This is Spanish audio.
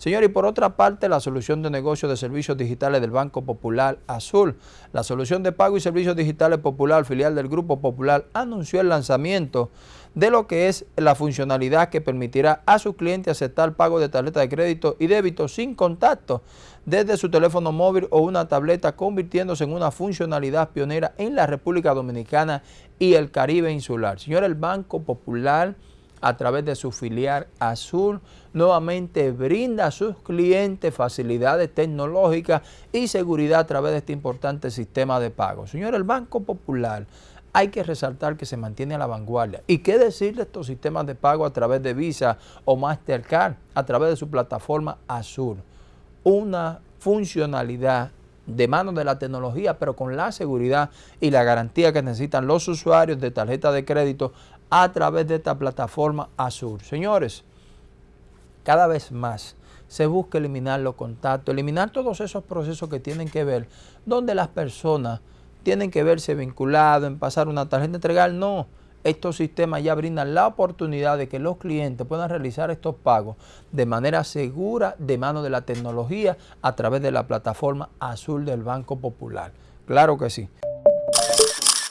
Señor, y por otra parte, la solución de negocio de servicios digitales del Banco Popular Azul. La solución de pago y servicios digitales popular, filial del Grupo Popular, anunció el lanzamiento de lo que es la funcionalidad que permitirá a sus clientes aceptar pago de tarjeta de crédito y débito sin contacto desde su teléfono móvil o una tableta, convirtiéndose en una funcionalidad pionera en la República Dominicana y el Caribe insular. Señor, el Banco Popular a través de su filial Azul, nuevamente brinda a sus clientes facilidades tecnológicas y seguridad a través de este importante sistema de pago. Señor, el Banco Popular hay que resaltar que se mantiene a la vanguardia. ¿Y qué decir de estos sistemas de pago a través de Visa o Mastercard, a través de su plataforma Azul? Una funcionalidad de mano de la tecnología, pero con la seguridad y la garantía que necesitan los usuarios de tarjeta de crédito a través de esta plataforma Azul. Señores, cada vez más se busca eliminar los contactos, eliminar todos esos procesos que tienen que ver, donde las personas tienen que verse vinculados en pasar una tarjeta entregar, no. Estos sistemas ya brindan la oportunidad de que los clientes puedan realizar estos pagos de manera segura de mano de la tecnología a través de la plataforma azul del Banco Popular. Claro que sí.